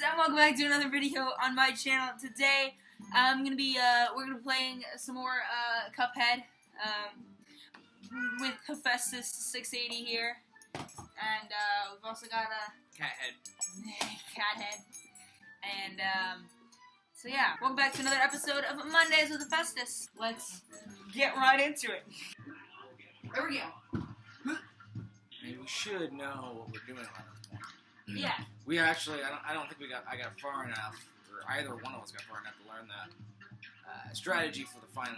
welcome back to another video on my channel. Today, I'm gonna be uh, we're gonna be playing some more uh, Cuphead um, with Hephaestus 680 here, and uh, we've also got a Cat head. cat and um, so yeah, welcome back to another episode of Mondays with Hephaestus. Let's get right into it. There we go. Mean, we should know what we're doing point. Yeah, We actually, I don't, I don't think we got, I got far enough, or either one of us got far enough to learn the uh, strategy for the final,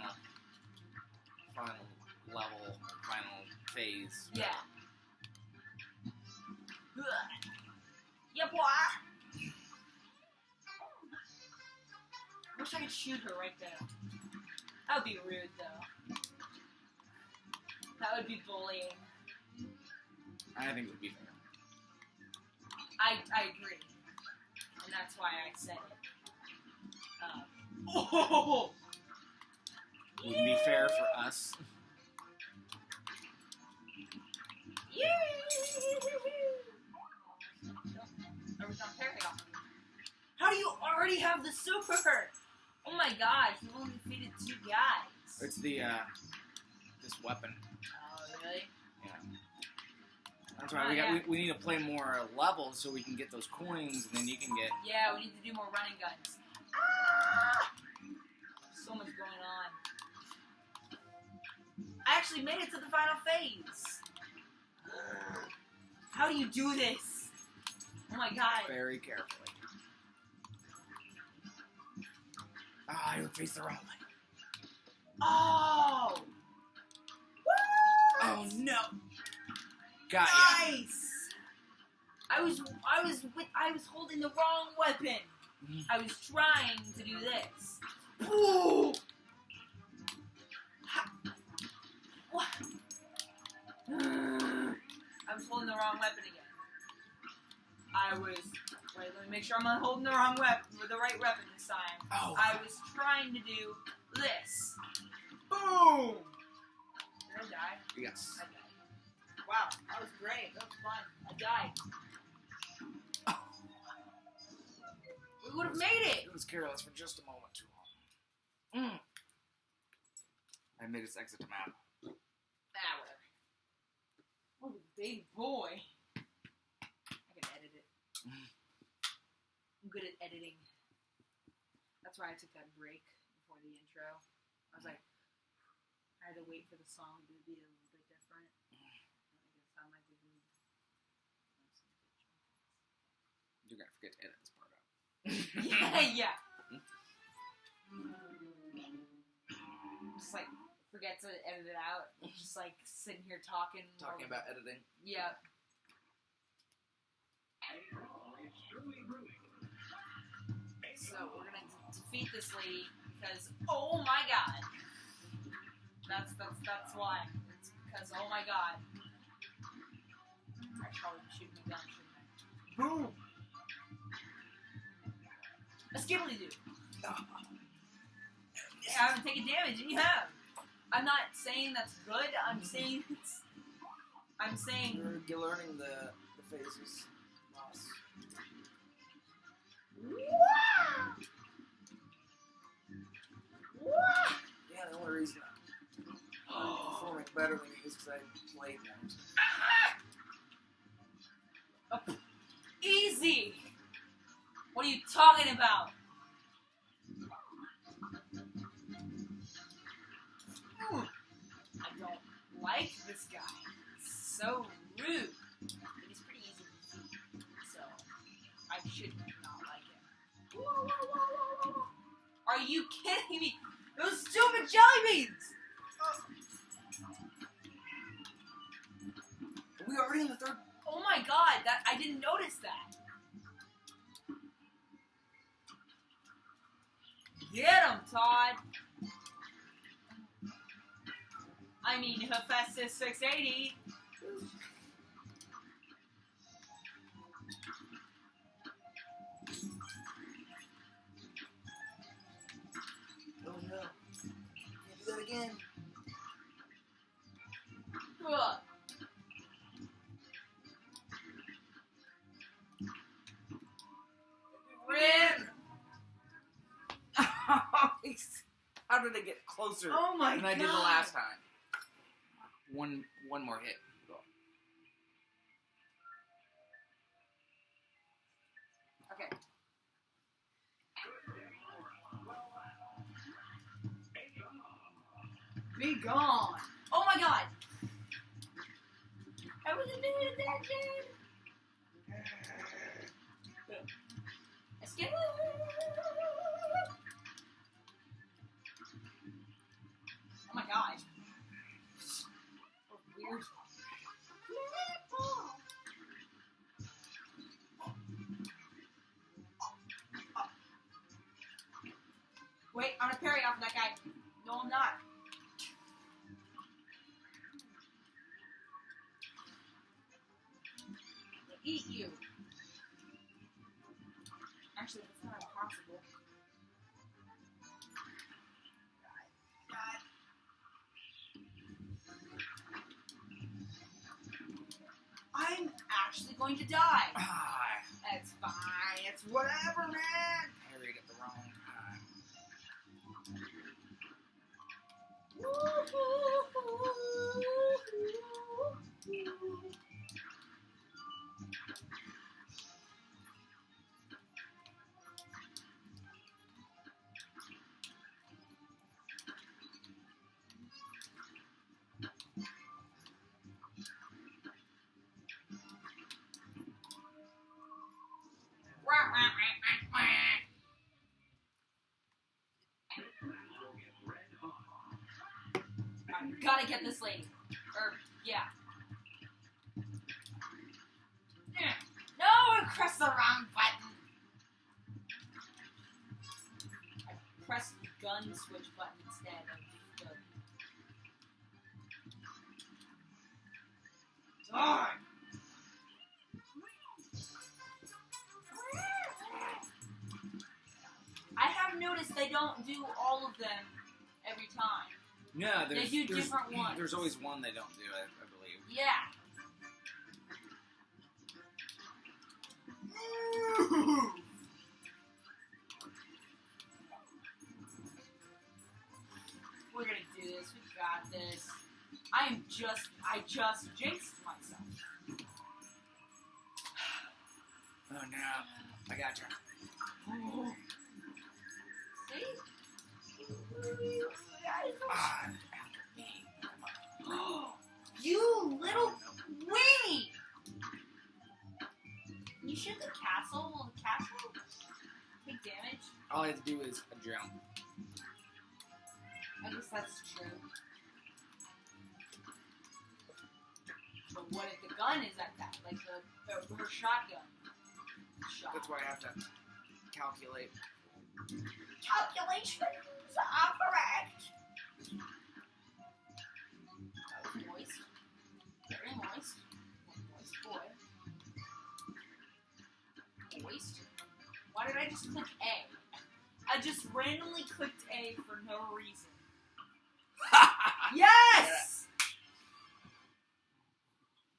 final level, final phase. yeah. Yeah, boy. Wish I could shoot her right there. That would be rude, though. That would be bullying. I think it would be fair. I, I agree. And that's why I said it. Um, Oh! Wouldn't be fair for us. How do you already have the super? Oh my gosh, you only defeated two guys. It's the, uh, this weapon. Oh, really? We got, we, we need to play more levels so we can get those coins, and then you can get. Yeah, we need to do more running guns. Ah! So much going on. I actually made it to the final phase. How do you do this? Oh my god. very carefully. Ah, I would face the wrong way. Got ya. Nice. I was I was with I was holding the wrong weapon. Mhm. I was trying to do this. Ooh. Ha- What? I was holding the wrong weapon again. I was wait. Let me make sure I'm not holding the wrong weapon, the right weapon this time. Oh, I was trying to do this. Boom. Did I die? yes. I died. Wow, that was great. That was fun. I died. We would have made it. It was careless for just a moment too long. Mm. I made us exit to map. Ah, whatever. Oh, big boy. I can edit it. I'm good at editing. That's why I took that break before the intro. I was like, I had to wait for the song to be a little bit different. I guess I might be good. You're gonna forget to edit this part out. yeah, yeah. Just like forget to edit it out. Just like sitting here talking. Talking about editing. Yeah. So we're gonna d- defeat this lady because oh my god. That's that's that's why. It's because oh my god. I should probably be shooting a gun, shouldn't I? Boom. A skibbly dude. I haven't taken damage, and you have. I'm not saying that's good. I'm saying it's. I'm saying. You're, you're learning the, the phases. Boss. Wow! Wow! Yeah, the only reason I'm performing better than you is because I played more. Easy! What are you talking about? Like this guy. He's so rude. But he's pretty easy to defeat, so I should not like him. Are you kidding me? Those stupid jelly beans! Are we already in the third? Oh my god, that I didn't notice that. Get him, Todd. I mean, Hephaestus 680. Oh no. Can't do that again. Ugh. Rin! How did I get closer oh my than God. I did the last time? One one more hit. Okay. Be gone. Oh my god. I wasn't paying attention. Escape. Wait, I'm gonna parry off of that guy. No, I'm not. Eat you. Actually, that's not impossible. I'm actually going to die. Ah, It's fine. It's whatever, man. Gotta get this lady. Or, yeah. No, I pressed the wrong button. I pressed the gun switch button instead of the. Darn! I have noticed they don't do all of them No, there's, do there's, different ones. There's always one they don't do, I, I believe. Yeah. We're gonna do this. We got this. I am just, I just jinxed myself. Oh no, I got you. See? You little weenie! You shoot the castle. Will the castle take damage? all I have to do is a jump. I guess that's true. But what if the gun is at that? Like the, the her shotgun? Shot. That's why I have to calculate. Calculations are correct. Why did I just click A? I just randomly clicked A for no reason. Yes!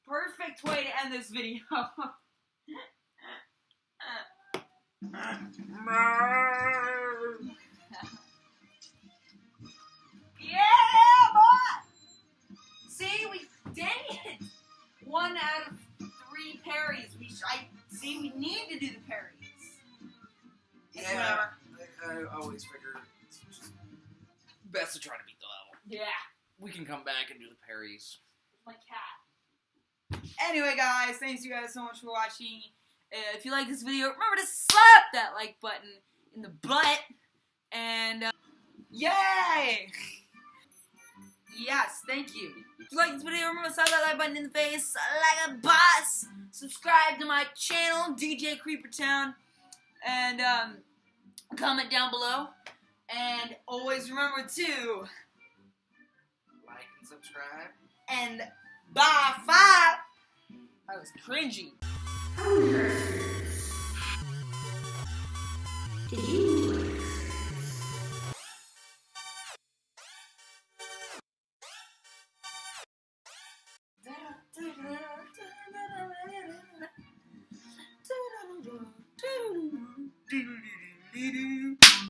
Perfect way to end this video. yeah, boy! See, we dang it! One out of three parries. We sh- I see. We need to do the parries. It's Yeah. whatever. I, I always figure it's just best to try to beat the level. Yeah. We can come back and do the parries. my cat. Anyway, guys, thanks you guys so much for watching. Uh, if you like this video, remember to slap that like button in the butt. And, uh, yay! Yes, thank you. If you like this video, remember to slap that like button in the face like a boss. Subscribe to my channel, DJ Creepertown. And, um, comment down below. And always remember to Like and subscribe. and bye five. I was cringy.